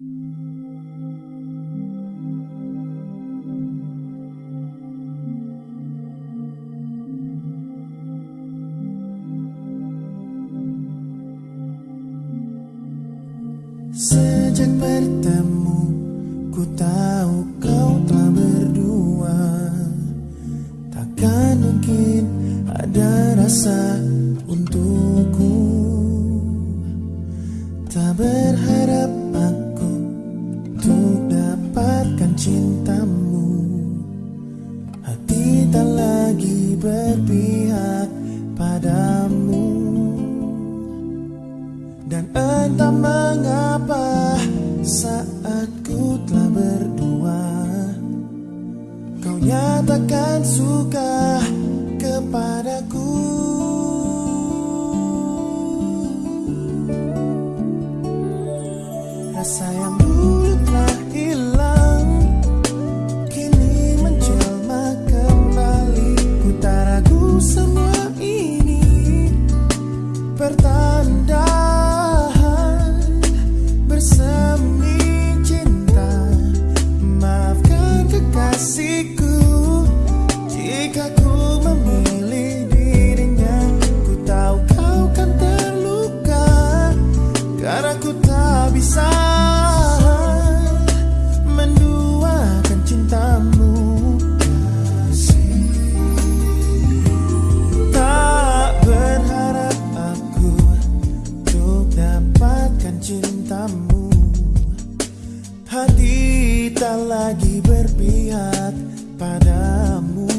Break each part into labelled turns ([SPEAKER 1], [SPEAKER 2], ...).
[SPEAKER 1] Sejak bertemu Ku tahu kau telah berdua. Takkan mungkin ada rasa entah mengapa saat ku telah berdua? Kau nyatakan suka kepadaku tak lagi berpihak padamu.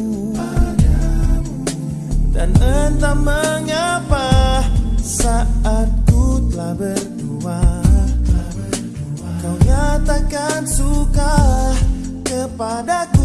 [SPEAKER 1] Dan entah mengapa saat ku berdua, telah berdua. Kau nyatakan suka kepadaku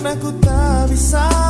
[SPEAKER 1] Karena ku tak bisa